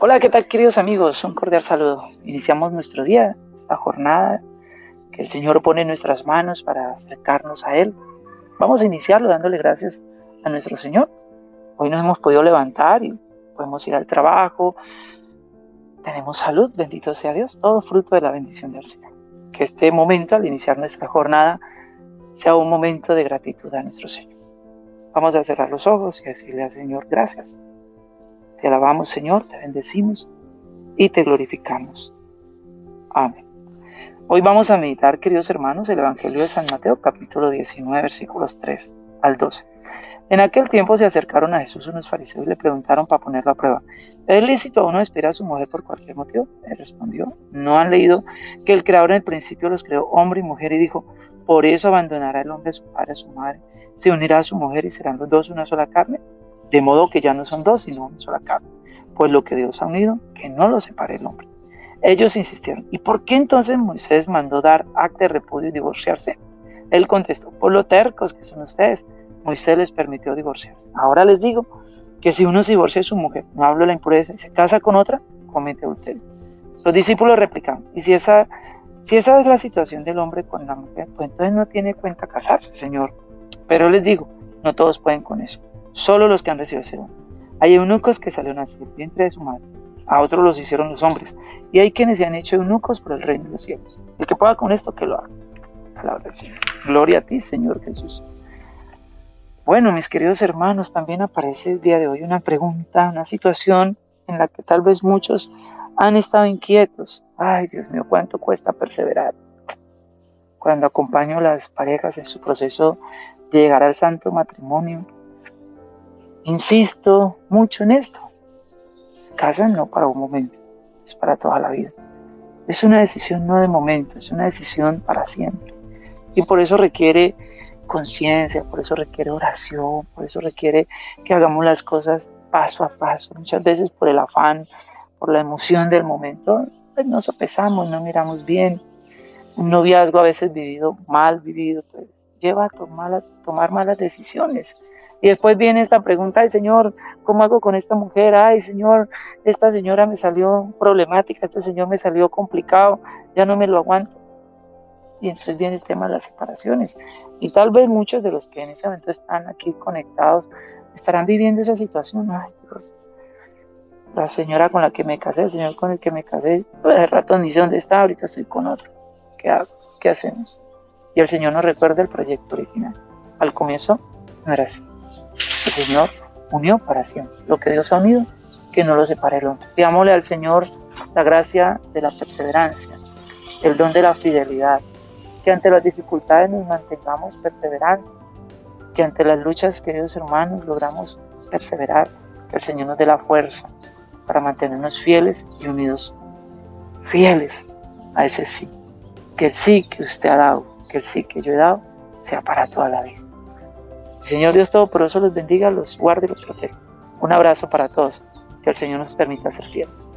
Hola, ¿qué tal queridos amigos? Un cordial saludo. Iniciamos nuestro día, esta jornada que el Señor pone en nuestras manos para acercarnos a Él. Vamos a iniciarlo dándole gracias a nuestro Señor. Hoy nos hemos podido levantar y podemos ir al trabajo. Tenemos salud, bendito sea Dios, todo fruto de la bendición del Señor. Que este momento, al iniciar nuestra jornada, sea un momento de gratitud a nuestro Señor. Vamos a cerrar los ojos y decirle al Señor gracias te alabamos, Señor, te bendecimos y te glorificamos. Amén. Hoy vamos a meditar, queridos hermanos, el Evangelio de San Mateo, capítulo 19, versículos 3 al 12. En aquel tiempo se acercaron a Jesús unos fariseos y le preguntaron para ponerlo a prueba, ¿es lícito a uno despedir a su mujer por cualquier motivo? Él respondió, ¿no han leído que el Creador en el principio los creó hombre y mujer y dijo, por eso abandonará el hombre a su padre a su madre, se unirá a su mujer y serán los dos una sola carne? De modo que ya no son dos, sino una sola carne. Pues lo que Dios ha unido, que no lo separe el hombre. Ellos insistieron, ¿y por qué entonces Moisés mandó dar acta de repudio y divorciarse? Él contestó, por lo tercos que son ustedes, Moisés les permitió divorciar. Ahora les digo que si uno se divorcia de su mujer, no hablo de la impureza, y se casa con otra, comete adulterio. Los discípulos replicaron, y si esa, si esa es la situación del hombre con la mujer, pues entonces no tiene cuenta casarse, Señor. Pero les digo, no todos pueden con eso solo los que han recibido ese don. Hay eunucos que salieron así del vientre de su madre, a otros los hicieron los hombres, y hay quienes se han hecho eunucos por el reino de los cielos. El que pueda con esto, que lo haga. Palabra del. Gloria a ti, Señor Jesús. Bueno, mis queridos hermanos, también aparece el día de hoy una pregunta, una situación en la que tal vez muchos han estado inquietos. Ay, Dios mío, cuánto cuesta perseverar. Cuando acompaño a las parejas en su proceso de llegar al santo matrimonio, Insisto mucho en esto. Casan no para un momento, es para toda la vida. Es una decisión no de momento, es una decisión para siempre. Y por eso requiere conciencia, por eso requiere oración, por eso requiere que hagamos las cosas paso a paso. Muchas veces por el afán, por la emoción del momento, pues nos sopesamos, no miramos bien. Un noviazgo a veces vivido, mal vivido, pues lleva a tomar, malas decisiones. Y después viene esta pregunta, ay Señor, ¿cómo hago con esta mujer? Ay Señor, esta señora me salió problemática, este señor me salió complicado, ya no me lo aguanto. Y entonces viene el tema de las separaciones. Y tal vez muchos de los que en ese momento están aquí conectados estarán viviendo esa situación. Ay Dios, la señora con la que me casé, el señor con el que me casé, pues de rato ni sé dónde está, ahorita estoy con otro. ¿Qué hago? ¿Qué hacemos? Y el Señor nos recuerda el proyecto original. Al comienzo no era así. El Señor unió para siempre. Lo que Dios ha unido, que no lo separe el hombre. Pidámosle al Señor la gracia de la perseverancia, el don de la fidelidad, que ante las dificultades nos mantengamos perseverantes, que ante las luchas, queridos hermanos, logramos perseverar, que el Señor nos dé la fuerza para mantenernos fieles y unidos, fieles a ese sí, que el sí que usted ha dado, que el sí que yo he dado, sea para toda la vida. Señor Dios Todopoderoso los bendiga, los guarde y los proteja. Un abrazo para todos. Que el Señor nos permita ser fieles.